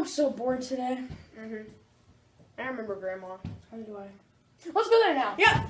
I'm so bored today. Mhm. I remember Grandma. How do I? Let's go there now. Yeah.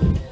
Oh,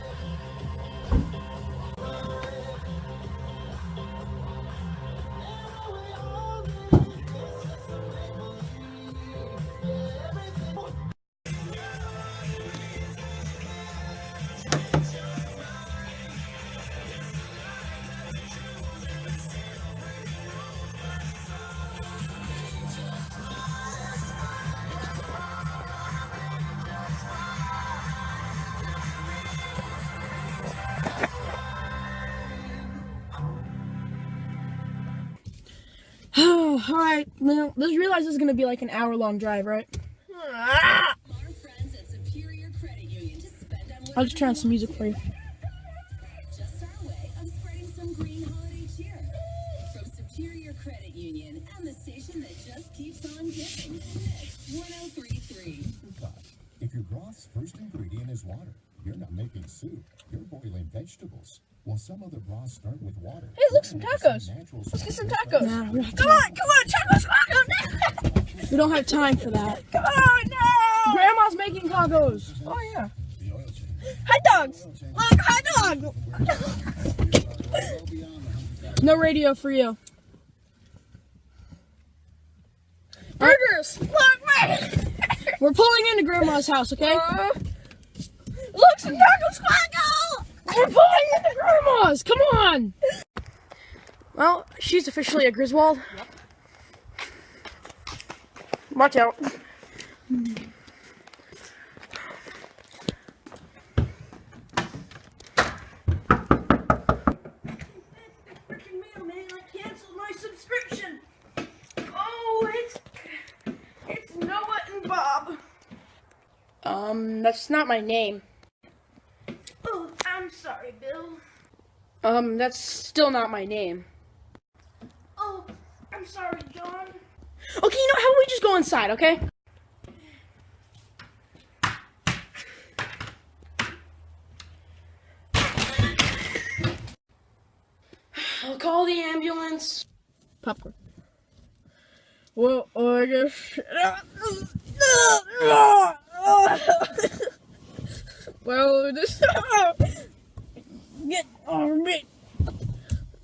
all right. Now, let's realize this is gonna be like an hour long drive, right? Our friends at Superior Credit Union to spend on I'll just turn on some music for you. just our way of spreading some green holiday cheer. From Superior Credit Union and the station that just keeps on giving. Mix 1033. If your broth's first ingredient is water, you're not making soup, you're boiling vegetables. While some other broths start with water. Hey, look, some tacos. Let's get some tacos. Nah, we Come on, come on, tacos, tacos. We don't have time for that. Come on, no. Grandma's making tacos. Oh yeah. The. Hot dogs. Look, hot dog. No radio for you. Burgers. Look, man. We're pulling into Grandma's house, okay? Uh, look, some tacos, Quackle. We're pulling into Grandma's. Come on. Well, she's officially a Griswold. Watch out. freaking mailman, I canceled my subscription. Oh, it's it's Noah and Bob. Um, that's not my name. Oh, I'm sorry, Bill. Um, that's still not my name. Oh, I'm sorry, John. Okay, you know, how about we just go inside, okay? I'll call the ambulance. Popcorn. Well, I guess. well, this. Get over me.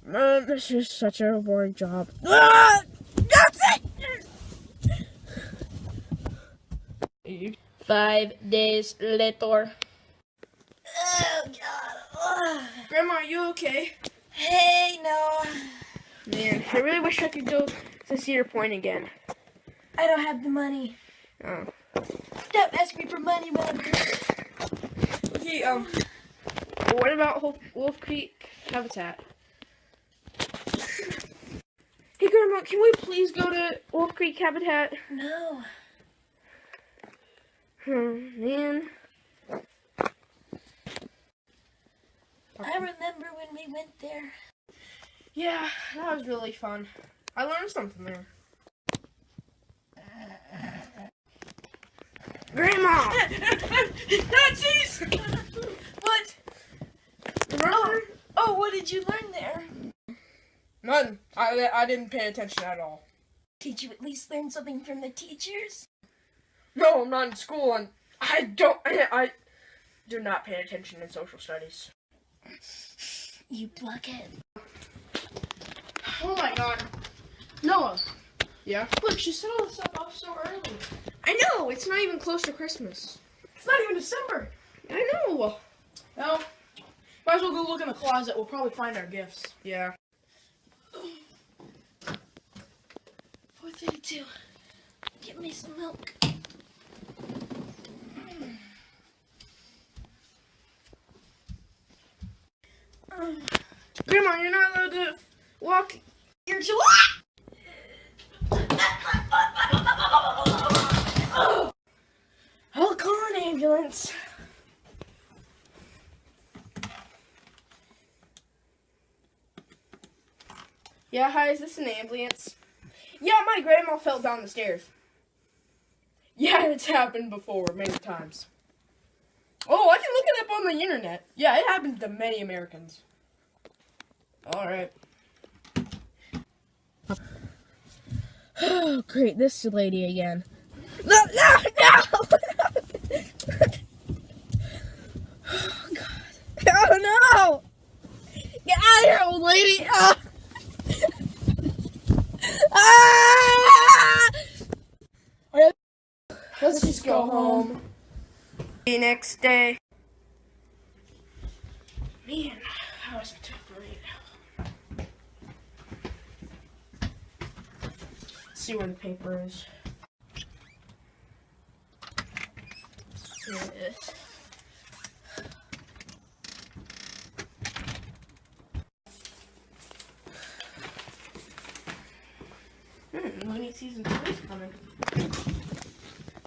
Man, this is such a boring job. Ah! That's it! Five days later. Oh God. Grandma, are you okay? Hey, no. Man, I really wish I could go to Cedar Point again. I don't have the money. Oh. Don't ask me for money, man. Okay, um, what about Wolf, Wolf Creek Habitat? Hey, Grandma, can we please go to Wolf Creek Habitat? No. Oh, man. I remember when we went there. Yeah, that was really fun. I learned something there. Grandma! Nazis! what? Remember? Oh, what did you learn there? None. I, I didn't pay attention at all. Did you at least learn something from the teachers? No, I'm not in school, and I don't. I, I do not pay attention in social studies. You blockhead. Oh my god. Noah. Yeah? Look, she set all this stuff off so early. I know, it's not even close to Christmas. It's not even December. I know. Well, might as well go look in the closet. We'll probably find our gifts. Yeah. 432. Get me some milk. Um, Grandma, you're not allowed to walk You're too. I'll call an ambulance. Yeah, hi, is this an ambulance? Yeah, my grandma fell down the stairs. Yeah, it's happened before many times. Oh, I can look it up on the internet. Yeah, it happens to many Americans. Alright. Oh, great, this lady again. No, no, no! oh, God. Oh, no! Get out of here, old lady! Ah! Ah! Let's just go home. The next day. Man, that was a tough read. Let's see where the paper is. Here it is. Hmm, Looney season two is coming.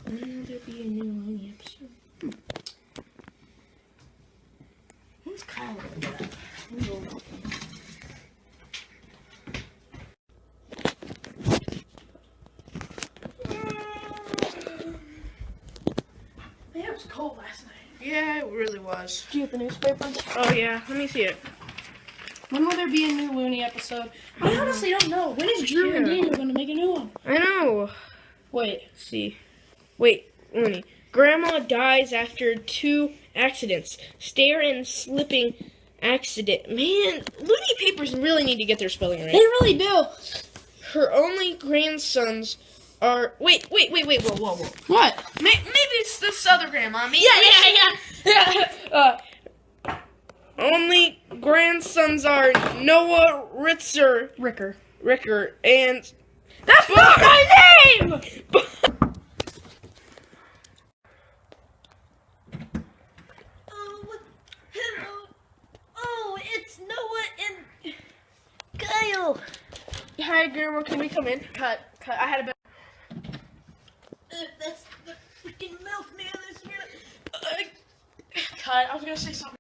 When will there be a new Looney episode? Hmm. Who's Kyle? Who's old? Man, it was cold last night. Yeah, it really was. Do you have the newspaper? Oh yeah, let me see it. When will there be a new Looney episode? I mm-hmm. honestly don't know. When is Drew and Daniel going to make a new one? I know. Wait. Let's see. Wait, Looney. Grandma dies after two accidents. Stair and slipping accident. Man, Looney papers really need to get their spelling right. They really do. Her only grandsons are. Wait, wait, wait, wait, whoa, whoa, whoa. What? Maybe it's this other grandma. Maybe Yeah, yeah, yeah. uh, Only grandsons are Noah Ritzer, Ricker. Ricker, and. That's not my name! Oh, hello. Oh, it's Noah and Kyle. Hi, Grandma. Can we come in? Cut. Cut. I had a bit. Uh, that's the freaking milkman. That's really. Uh, cut. I was gonna say something.